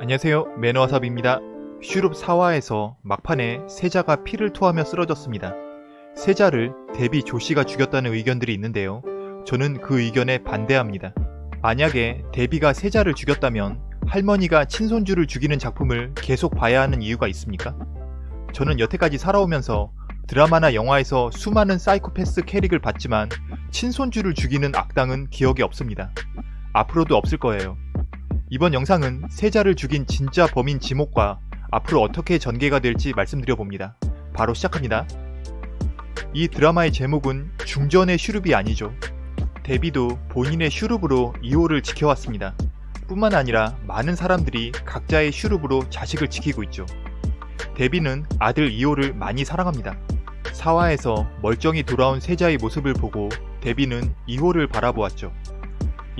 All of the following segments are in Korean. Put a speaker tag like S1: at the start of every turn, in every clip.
S1: 안녕하세요 매너와삽입니다. 슈룹 4화에서 막판에 세자가 피를 토하며 쓰러졌습니다. 세자를 데비 조씨가 죽였다는 의견들이 있는데요. 저는 그 의견에 반대합니다. 만약에 데비가 세자를 죽였다면 할머니가 친손주를 죽이는 작품을 계속 봐야 하는 이유가 있습니까? 저는 여태까지 살아오면서 드라마나 영화에서 수많은 사이코패스 캐릭을 봤지만 친손주를 죽이는 악당은 기억이 없습니다. 앞으로도 없을 거예요. 이번 영상은 세자를 죽인 진짜 범인 지목과 앞으로 어떻게 전개가 될지 말씀드려봅니다. 바로 시작합니다. 이 드라마의 제목은 중전의 슈룹이 아니죠. 데비도 본인의 슈룹으로 이호를 지켜왔습니다. 뿐만 아니라 많은 사람들이 각자의 슈룹으로 자식을 지키고 있죠. 데비는 아들 이호를 많이 사랑합니다. 사화에서 멀쩡히 돌아온 세자의 모습을 보고 데비는 이호를 바라보았죠.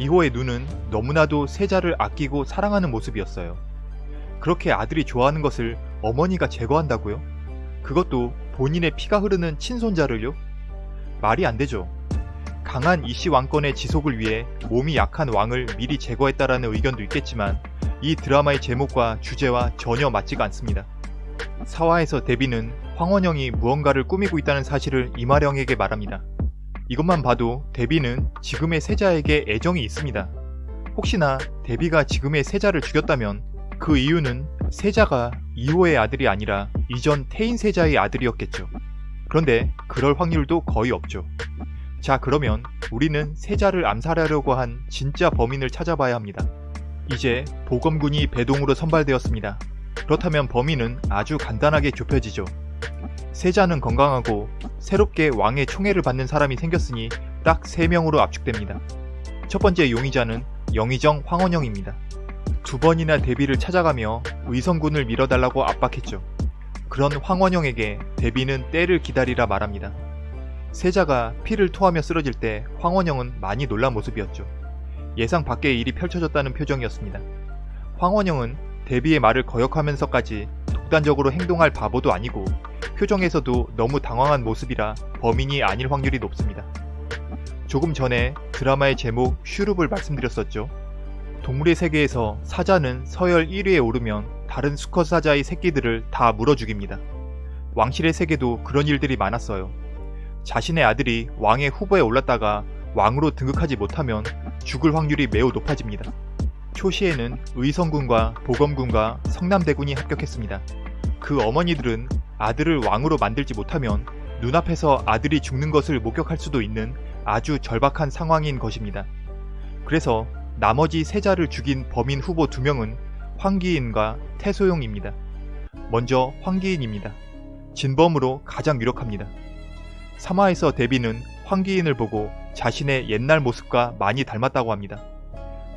S1: 이호의 눈은 너무나도 세자를 아끼고 사랑하는 모습이었어요. 그렇게 아들이 좋아하는 것을 어머니가 제거한다고요? 그것도 본인의 피가 흐르는 친손자를요? 말이 안 되죠. 강한 이씨 왕권의 지속을 위해 몸이 약한 왕을 미리 제거했다라는 의견도 있겠지만 이 드라마의 제목과 주제와 전혀 맞지가 않습니다. 사화에서 데비는 황원영이 무언가를 꾸미고 있다는 사실을 이마령에게 말합니다. 이것만 봐도 데비는 지금의 세자에게 애정이 있습니다. 혹시나 데비가 지금의 세자를 죽였다면 그 이유는 세자가 이호의 아들이 아니라 이전 태인 세자의 아들이었겠죠. 그런데 그럴 확률도 거의 없죠. 자 그러면 우리는 세자를 암살하려고 한 진짜 범인을 찾아봐야 합니다. 이제 보검군이 배동으로 선발되었습니다. 그렇다면 범인은 아주 간단하게 좁혀지죠. 세자는 건강하고 새롭게 왕의 총애를 받는 사람이 생겼으니 딱 3명으로 압축됩니다. 첫 번째 용의자는 영의정 황원영입니다. 두 번이나 데비를 찾아가며 의성군을 밀어달라고 압박했죠. 그런 황원영에게 데비는 때를 기다리라 말합니다. 세자가 피를 토하며 쓰러질 때 황원영은 많이 놀란 모습이었죠. 예상 밖의 일이 펼쳐졌다는 표정이었습니다. 황원영은 데비의 말을 거역하면서까지 독단적으로 행동할 바보도 아니고 표정에서도 너무 당황한 모습이라 범인이 아닐 확률이 높습니다. 조금 전에 드라마의 제목 슈룹을 말씀드렸었죠. 동물의 세계에서 사자는 서열 1위에 오르면 다른 수컷 사자의 새끼들을 다 물어 죽입니다. 왕실의 세계도 그런 일들이 많았어요. 자신의 아들이 왕의 후보에 올랐다가 왕으로 등극하지 못하면 죽을 확률이 매우 높아집니다. 초시에는 의성군과 보검군과 성남대군이 합격했습니다. 그 어머니들은 아들을 왕으로 만들지 못하면 눈앞에서 아들이 죽는 것을 목격할 수도 있는 아주 절박한 상황인 것입니다. 그래서 나머지 세자를 죽인 범인 후보 두 명은 황기인과 태소용입니다. 먼저 황기인입니다. 진범으로 가장 유력합니다. 3화에서 데비는 황기인을 보고 자신의 옛날 모습과 많이 닮았다고 합니다.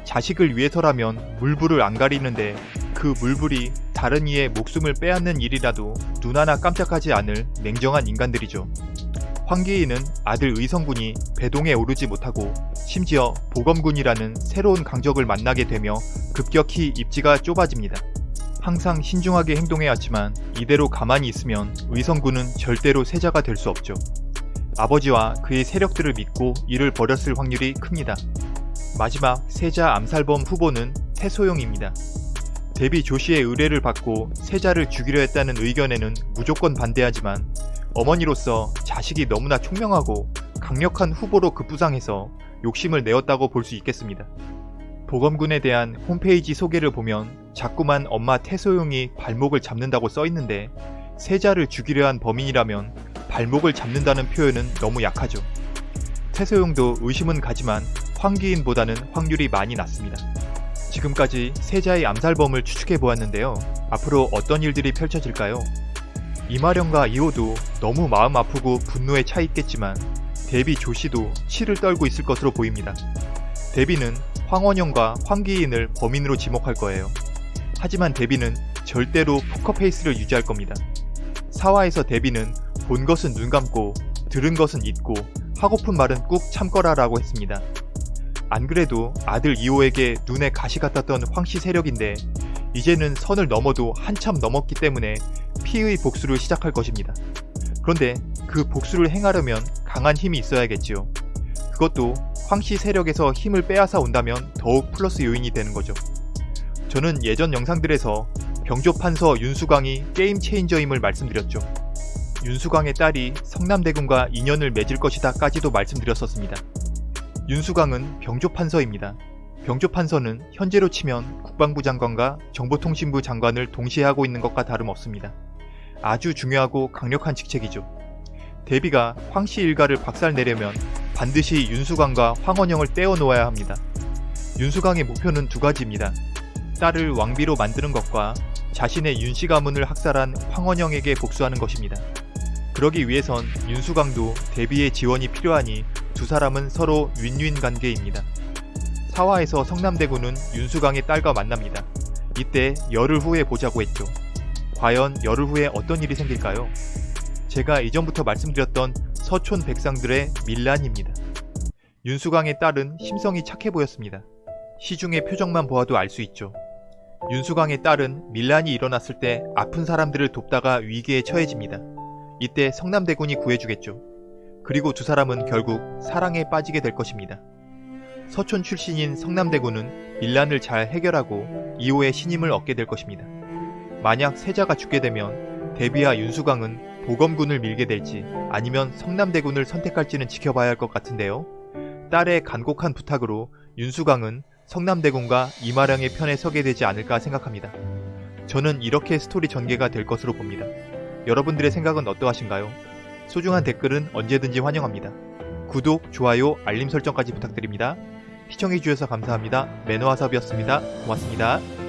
S1: 자식을 위해서라면 물불을 안 가리는데 그 물불이 다른 이의 목숨을 빼앗는 일이라도 눈 하나 깜짝하지 않을 냉정한 인간들이죠. 황기인은 아들 의성군이 배동에 오르지 못하고 심지어 보검군이라는 새로운 강적을 만나게 되며 급격히 입지가 좁아집니다. 항상 신중하게 행동해왔지만 이대로 가만히 있으면 의성군은 절대로 세자가 될 수 없죠. 아버지와 그의 세력들을 믿고 일을 벌였을 확률이 큽니다. 마지막 세자 암살범 후보는 태소용입니다. 데비 조씨의 의뢰를 받고 세자를 죽이려 했다는 의견에는 무조건 반대하지만 어머니로서 자식이 너무나 총명하고 강력한 후보로 급부상해서 욕심을 내었다고 볼 수 있겠습니다. 보검군에 대한 홈페이지 소개를 보면 자꾸만 엄마 태소용이 발목을 잡는다고 써있는데 세자를 죽이려 한 범인이라면 발목을 잡는다는 표현은 너무 약하죠. 태소용도 의심은 가지만 황기인보다는 확률이 많이 낮습니다. 지금까지 세자의 암살범을 추측해 보았는데요. 앞으로 어떤 일들이 펼쳐질까요? 이마령과 이호도 너무 마음 아프고 분노에 차 있겠지만 데비 조씨도 치를 떨고 있을 것으로 보입니다. 데비는 황원영과 황기인을 범인으로 지목할 거예요. 하지만 데비는 절대로 포커페이스를 유지할 겁니다. 사화에서 데비는 본 것은 눈 감고 들은 것은 잊고 하고픈 말은 꾹 참거라 라고 했습니다. 안 그래도 아들 이호에게 눈에 가시 같았던 황씨 세력인데 이제는 선을 넘어도 한참 넘었기 때문에 피의 복수를 시작할 것입니다. 그런데 그 복수를 행하려면 강한 힘이 있어야겠지요. 그것도 황씨 세력에서 힘을 빼앗아 온다면 더욱 플러스 요인이 되는 거죠. 저는 예전 영상들에서 병조 판서 윤수광이 게임 체인저임을 말씀드렸죠. 윤수광의 딸이 성남대군과 인연을 맺을 것이다 까지도 말씀드렸었습니다. 윤수광은 병조 판서입니다. 병조 판서는 현재로 치면 국방부 장관과 정보통신부 장관을 동시에 하고 있는 것과 다름없습니다. 아주 중요하고 강력한 직책이죠. 대비가 황씨 일가를 박살내려면 반드시 윤수광과 황원영을 떼어놓아야 합니다. 윤수광의 목표는 두 가지입니다. 딸을 왕비로 만드는 것과 자신의 윤씨 가문을 학살한 황원영에게 복수하는 것입니다. 그러기 위해선 윤수광도 대비의 지원이 필요하니 두 사람은 서로 윈윈 관계입니다. 사화에서 성남대군은 윤수광의 딸과 만납니다. 이때 열흘 후에 보자고 했죠. 과연 열흘 후에 어떤 일이 생길까요? 제가 이전부터 말씀드렸던 서촌 백상들의 밀란입니다. 윤수광의 딸은 심성이 착해 보였습니다. 시중의 표정만 보아도 알 수 있죠. 윤수광의 딸은 밀란이 일어났을 때 아픈 사람들을 돕다가 위기에 처해집니다. 이때 성남대군이 구해주겠죠. 그리고 두 사람은 결국 사랑에 빠지게 될 것입니다. 서촌 출신인 성남대군은 밀란을 잘 해결하고 이호의 신임을 얻게 될 것입니다. 만약 세자가 죽게 되면 대비와 윤수광은 보검군을 밀게 될지 아니면 성남대군을 선택할지는 지켜봐야 할 것 같은데요. 딸의 간곡한 부탁으로 윤수광은 성남대군과 이마령의 편에 서게 되지 않을까 생각합니다. 저는 이렇게 스토리 전개가 될 것으로 봅니다. 여러분들의 생각은 어떠하신가요? 소중한 댓글은 언제든지 환영합니다. 구독, 좋아요, 알림 설정까지 부탁드립니다. 시청해주셔서 감사합니다. 매너와섭이었습니다. 고맙습니다.